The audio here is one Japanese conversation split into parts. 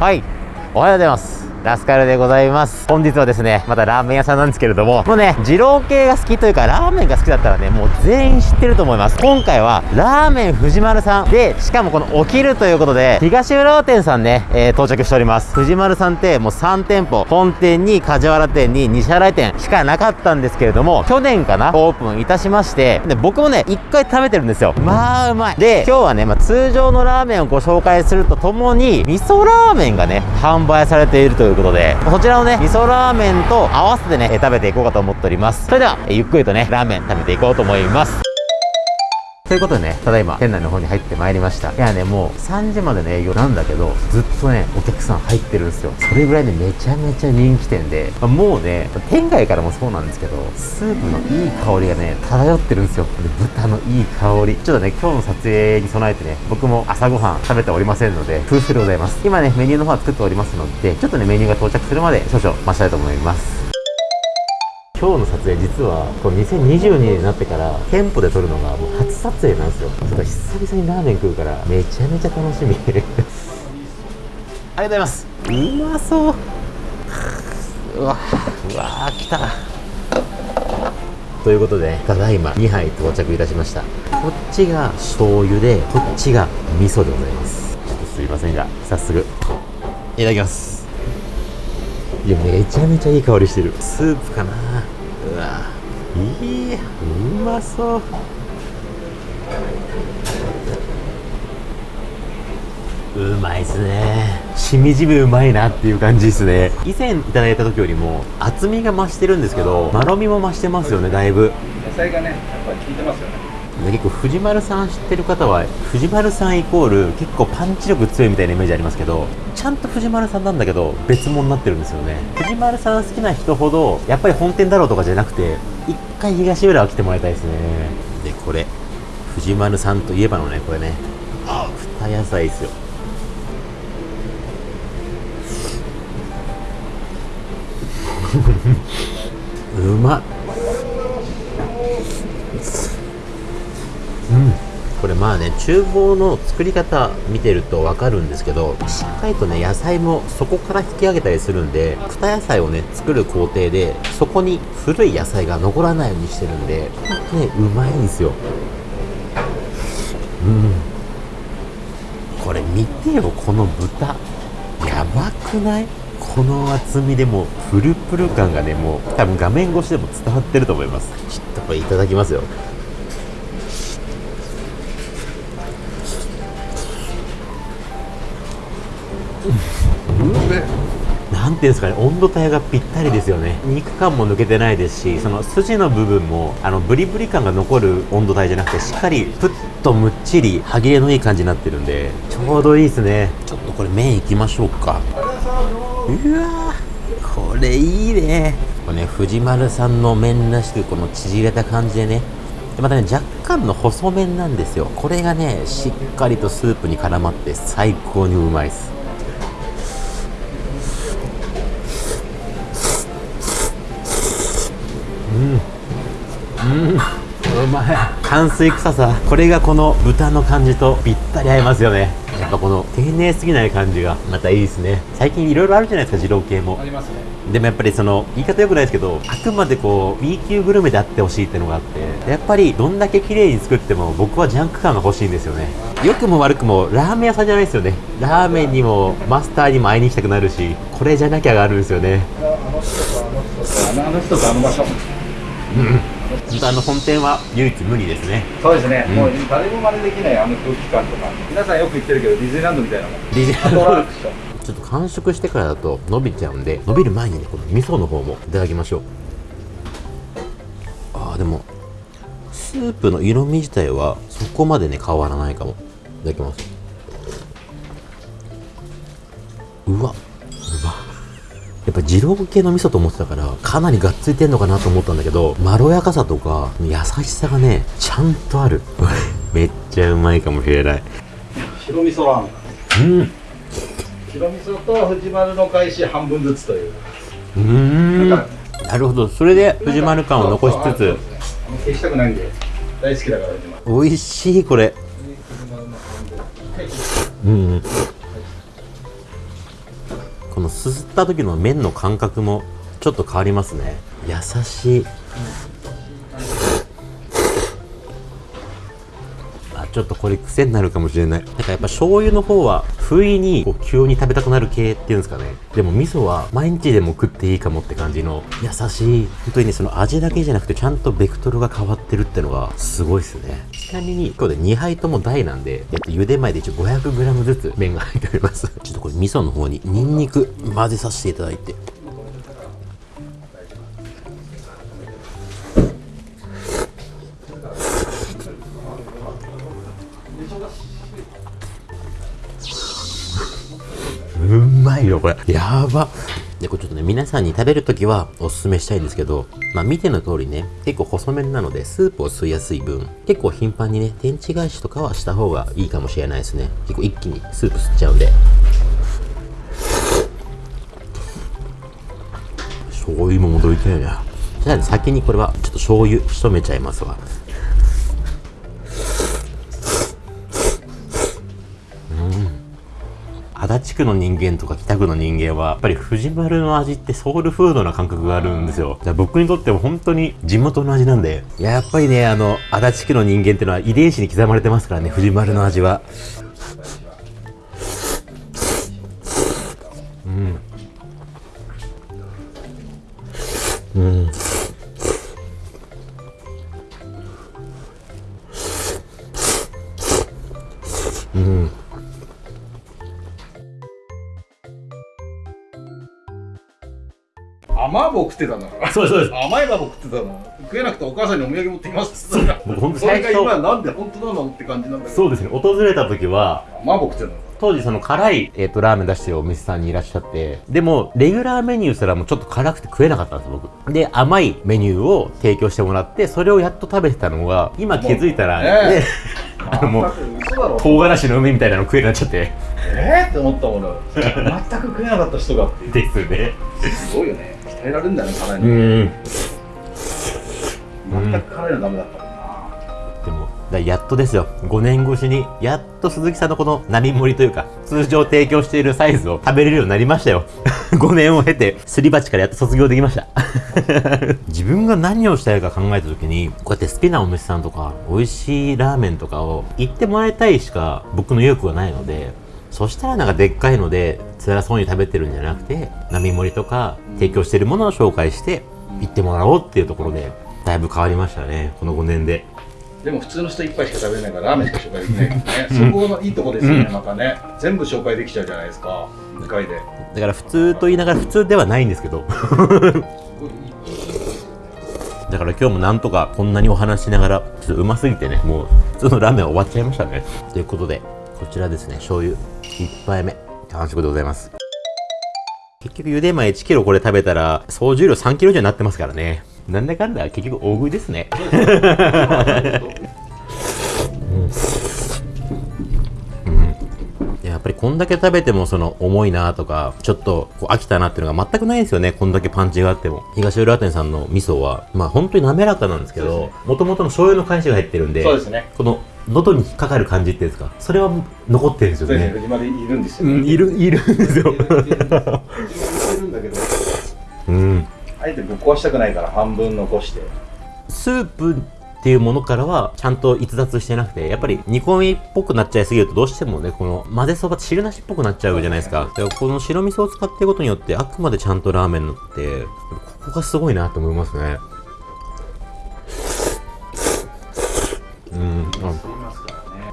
はい。おはようございます。ラスカルでございます。本日はですね、またラーメン屋さんなんですけれども、もうね、二郎系が好きというか、ラーメンが好きだったらね、もう全員知ってると思います。今回は、ラーメン藤丸さんで、しかもこの起きるということで、東浦和店さんね、えー、到着しております。藤丸さんってもう3店舗、本店に梶原店に西原店しかなかったんですけれども、去年かな、オープンいたしまして、で、僕もね、一回食べてるんですよ。まあ、うまい。で、今日はね、まあ、通常のラーメンをご紹介するとともに、味噌ラーメンがね、販売されているというということで、そちらのね、味噌ラーメンと合わせてね、食べていこうかと思っております。それでは、ゆっくりとね、ラーメン食べていこうと思います。ということでね、ただいま店内の方に入ってまいりました。いやね、もう3時までの営業なんだけど、ずっとね、お客さん入ってるんですよ。それぐらいね、めちゃめちゃ人気店で、まあ、もうね、店外からもそうなんですけど、スープのいい香りがね、漂ってるんですよ。で、豚のいい香り。ちょっとね、今日の撮影に備えてね、僕も朝ごはん食べておりませんので、風船でございます。今ね、メニューの方は作っておりますので、ちょっとね、メニューが到着するまで少々待ちたいと思います。今日の撮影実はこの2022年になってから店舗で撮るのがもう初撮影なんですよ。ちょっと久々にラーメン食うからめちゃめちゃ楽しみ。ありがとうございます。うまそう。うわうわ来た。ということでただいま2杯到着いたしました。こっちが醤油でこっちが味噌でございます。ちょっとすいませんが早速いただきます。いやめちゃめちゃいい香りしてる。スープかないいうまそう。うまいっすね。しみじみうまいなっていう感じですね。以前いただいた時よりも厚みが増してるんですけどまろみも増してますよねだいぶ。野菜がねやっぱり効いてますよね結構藤丸さん知ってる方は藤丸さんイコール結構パンチ力強いみたいなイメージありますけどちゃんと藤丸さんなんだけど別物になってるんですよね。藤丸さん好きな人ほどやっぱり本店だろうとかじゃなくて一回東浦和来てもらいたいですね。でこれ藤丸さんといえばのねこれね。あ二野菜ですよ。うまっ。うん。これまあね厨房の作り方見てると分かるんですけどしっかりとね野菜もそこから引き上げたりするんで二野菜をね作る工程でそこに古い野菜が残らないようにしてるんでねうまいんですよ。うん。これ見てよこの豚。やばくない？この厚みでもプルプル感がねもう多分画面越しでも伝わってると思います。ちょっとこれいただきますよなんていうんですかね温度帯がぴったりですよね。肉感も抜けてないですしその筋の部分もあのブリブリ感が残る温度帯じゃなくてしっかりプッとむっちり歯切れのいい感じになってるんでちょうどいいですね。ちょっとこれ麺いきましょうか。うわこれいいね。これね藤丸さんの麺らしくこの縮れた感じでね。でまたね若干の細麺なんですよ。これがねしっかりとスープに絡まって最高にうまいですうまい乾水臭さこれがこの豚の感じとぴったり合いますよね。やっぱこの丁寧すぎない感じがまたいいですね。最近いろいろあるじゃないですか二郎系も。ありますね。でもやっぱりその言い方よくないですけどあくまでこう B 級グルメであってほしいっていうのがあってやっぱりどんだけ綺麗に作っても僕はジャンク感が欲しいんですよね。良くも悪くもラーメン屋さんじゃないですよね。ラーメンにもマスターにも会いに行きたくなるしこれじゃなきゃがあるんですよね。あの人とあの場所。うん本当あの本店は唯一無二ですね。そうですね、うん、もう誰も真似できないあの空気感とか。皆さんよく言ってるけどディズニーランドみたいなもん。ディズニーランド。ちょっと完食してからだと伸びちゃうんで伸びる前にねこの味噌の方もいただきましょう。ああでもスープの色味自体はそこまでね変わらないかも。いただきます。うわやっぱ二郎系の味噌と思ってたからかなりがっついてんのかなと思ったんだけどまろやかさとか優しさがねちゃんとある。めっちゃうまいかもしれない。白味噌ラーメン。うん。白味噌と藤丸の返し半分ずつという。うん。なるほど。それで藤丸感を残しつつ。消したくないんで大好きだから美味しいこれ。うんすすった時の麺の感覚もちょっと変わりますね。優しい。ちょっとこれ癖になるかもしれない。なんかやっぱ醤油の方は不意にこう急に食べたくなる系っていうんですかね。でも味噌は毎日でも食っていいかもって感じの優しい。本当にねその味だけじゃなくてちゃんとベクトルが変わってるってのがすごいですね。ちなみに今日で2杯とも大なんでえっと茹で前で一応 500g ずつ麺が入っております。ちょっとこれ味噌の方にニンニク混ぜさせていただいて。うまいよこれ。やば。でこれちょっとね皆さんに食べるときはおすすめしたいんですけどまあ見ての通りね結構細麺なのでスープを吸いやすい分結構頻繁にね天地返しとかはした方がいいかもしれないですね。結構一気にスープ吸っちゃうんで。醤油も戻りたいなじゃあ先にこれはちょっと醤油しとめちゃいますわ。足立区の人間とか北区の人間はやっぱり藤丸の味ってソウルフードな感覚があるんですよ。じゃあ僕にとっても本当に地元の味なんで。いややっぱりね、あの、足立区の人間っていうのは遺伝子に刻まれてますからね、藤丸の味は。うん。食ってたんだからそうですそうです甘い棒食ってたの。食えなくてお母さんにお土産持ってきます。って言それが今なんで本当なのって感じなんだけど。そうですね、訪れた時は、甘い棒食ってたの。当時その辛い、えっとラーメン出してるお店さんにいらっしゃってでもレギュラーメニューすらもちょっと辛くて食えなかったんですよ僕。で甘いメニューを提供してもらってそれをやっと食べてたのが今気づいたら、ね。ね。あ のもう唐辛子の梅みたいなの食えなっちゃって。えー？って思ったもの。全く食えなかった人が。っていうですね。すごいよね鍛えられるんだよね辛いうのん。全く辛いのダメだったもんな。でもだやっとですよ。5年越しにやっと鈴木さんのこの並盛りというか通常提供しているサイズを食べれるようになりましたよ。5年を経てすり鉢からやっと卒業できました。自分が何をしたいか考えた時にこうやって好きなお店さんとか美味しいラーメンとかを行ってもらいたいしか僕の意欲がないのでそしたらなんかでっかいので辛そうに食べてるんじゃなくて並盛りとか提供してるものを紹介して行ってもらおうっていうところでだいぶ変わりましたねこの5年で。でも普通の人一杯しか食べれないからラーメンしか紹介できないからね。そこのいいとこですよね、またね。全部紹介できちゃうじゃないですか2回で。だから普通と言いながら普通ではないんですけど。だから今日もなんとかこんなにお話ししながらちょっとうますぎてねもう普通のラーメン終わっちゃいましたね。ということでこちらですね醤油1杯目。完食でございます。結局茹で前1キロこれ食べたら総重量3キロ以上になってますからね。なんだかんだ結局大食いですね。やっぱりこんだけ食べてもその重いなとかちょっとこう飽きたなっていうのが全くないんですよね。こんだけパンチがあっても。東浦店さんの味噌はまあ本当に滑らかなんですけどもともとの醤油の返しが入ってるんでそうですね。この喉に引っかかる感じっていうんですか？それは残ってるんですよね。ね。藤丸いるんですよ、うんいるいるんですよ。うん。あえてぶっ壊したくないから半分残して。スープっていうものからはちゃんと逸脱してなくてやっぱり煮込みっぽくなっちゃいすぎるとどうしてもねこの混ぜそば汁なしっぽくなっちゃうじゃないですか。だからこの白味噌を使っていることによってあくまでちゃんとラーメンになってここがすごいなと思いますね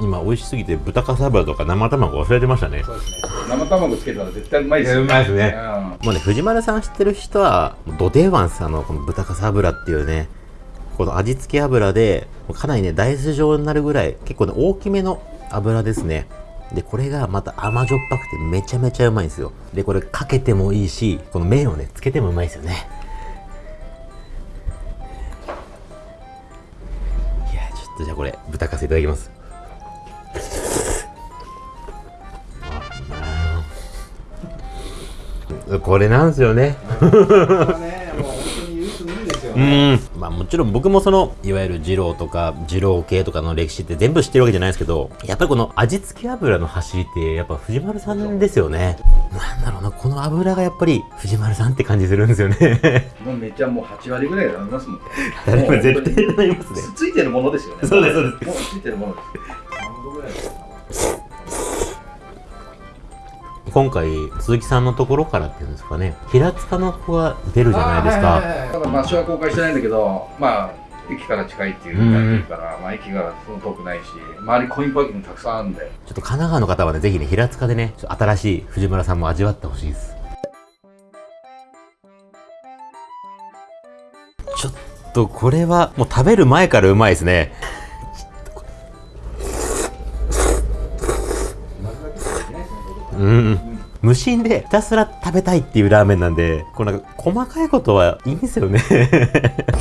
今美味しすぎて豚かさ油とか生卵忘れてましたね。そうですね。生卵つけたら絶対うまいですよ。うまいですね。うん。もうね藤丸さん知ってる人はド定番ですあのこの豚かさ油っていうねこの味付け油でかなりねダイス状になるぐらい結構ね大きめの油ですね。でこれがまた甘じょっぱくてめちゃめちゃうまいんですよ。でこれかけてもいいしこの麺をねつけてもうまいですよね。いやちょっとじゃあこれ豚かすいただきますこれなんですよねう。ん。まあもちろん僕もその、いわゆる二郎とか二郎系とかの歴史って全部知ってるわけじゃないですけど、やっぱりこの味付け油の走りって、やっぱ藤丸さんですよね。なんだろうな、この油がやっぱり藤丸さんって感じするんですよね。もうめっちゃもう8割ぐらいありますもん。絶対なりますね。つついてるものですよね。そうですそうですもうついてるものです。今回、鈴木さんのところからっていうんですかね、平塚の子が出るじゃないですか。ただ場所は公開してないんだけど、まあ駅から近いっていうのがいるから、まあ駅がその遠くないし、周りコインパーキングたくさんあるんで。ちょっと神奈川の方はね、ぜひね、平塚でね、新しい藤村さんも味わってほしいです。ちょっとこれは、もう食べる前からうまいですね。うん。無心でひたすら食べたいっていうラーメンなんで、こうなんか細かいことはいいんですよね。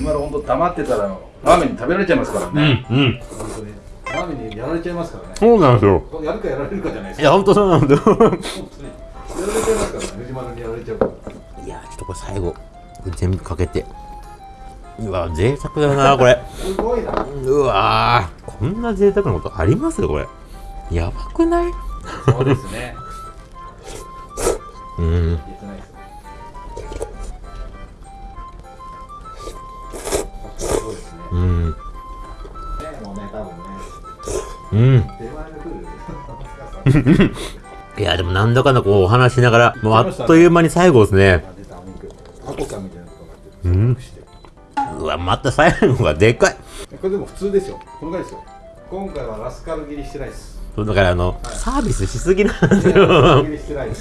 今の本当黙ってたらラーメンに食べられちゃいますからうん、ね。うん。本当にラーメンにやられちゃいますからね。そうなんですよ。やるかやられるかじゃないですいや、ほんとそうなんですよ。本当に。やられちゃいますからね。藤丸にやられちゃうから。いやーちょっとこれ最後全部かけてうわ贅沢だなこれすごいな。うわーこんな贅沢なことあります？これやばくない？そうですね。うん。言ってないです。そうですね。うん。ねもうね、多分ね。うん。出前が来る。いやでもなん。だかん。だこうお話しながらもうあっという間に最後ですね、うん。うわまた最後がでかいこれでも普通ですよ。このぐらいですよ。今回はラスカル切りしてないです。そうだからあのサービスしすぎなん。ですラスカルよ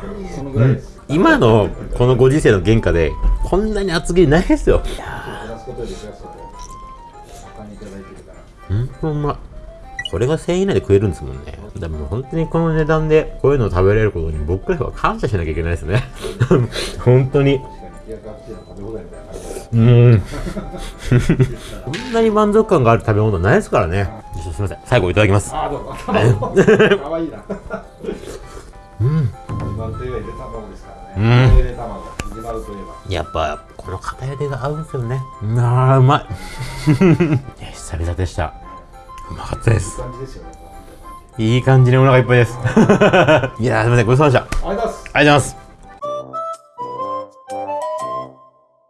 切りしてないです。そのぐらいです。今のこのご時世の原価でこんなに厚切りないですよいや減らすことより増やすことをお金いただいてるから。ーほんとうまいこれが1000円以内で食えるんですもんねでも本当にこの値段でこういうのを食べれることに僕らは感謝しなきゃいけないですね 本当に。うーんこんなに満足感がある食べ物ないですからねすみません最後いただきますあー、どうも。かわい いな。うんゆで卵ですからうんね。ゆで卵。自慢といえば。やっぱこの片茹でが合うんですよねあーうまい久々でしたうまかったでいいす感じですよね。いい感じにお腹いっぱいです いやーすみませんごちそうさまでしたありがとうございます。ありがとうございます。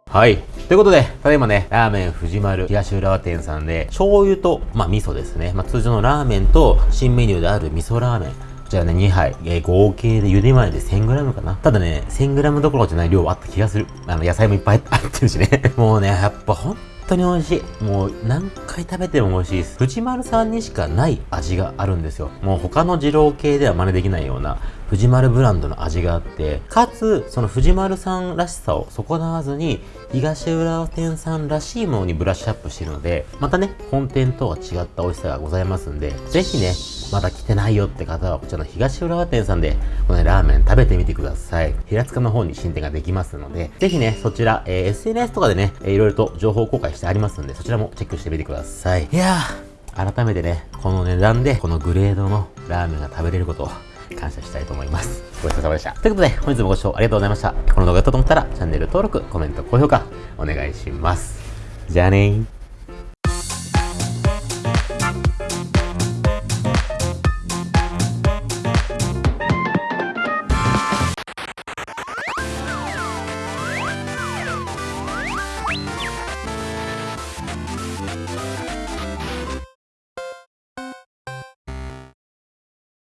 はい。ということで、ただいまね、ラーメン藤丸東浦和店さんで、醤油と、まあ、味噌ですね。まあ、通常のラーメンと、新メニューである味噌ラーメン。こちらね、2杯、えー合計で茹で前で 1000g かな。ただね、1000g どころじゃない量はあった気がする。あの、野菜もいっぱい入 ってるしね。もうね、やっぱ本当に美味しい。もう何回食べても美味しいです。藤丸さんにしかない味があるんですよ。もう他の二郎系では真似できないような藤丸ブランドの味があって、かつ、その藤丸さんらしさを損なわずに、東浦和店さんらしいものにブラッシュアップしてるので、またね、本店とは違った美味しさがございますんで、ぜひね、まだ来てないよって方は、こちらの東浦和店さんで、この、ね、ラーメン食べてみてください。平塚の方に新店ができますので、ぜひね、そちら、えー SNS とかでね、えーいろいろと情報公開してありますんで、そちらもチェックしてみてください。いやー、改めてね、この値段で、このグレードのラーメンが食べれることを感謝したいと思います。ごちそうさまでした。ということで、本日もご視聴ありがとうございました。この動画が良かったと思ったら、チャンネル登録、コメント、高評価、お願いします。じゃあねー。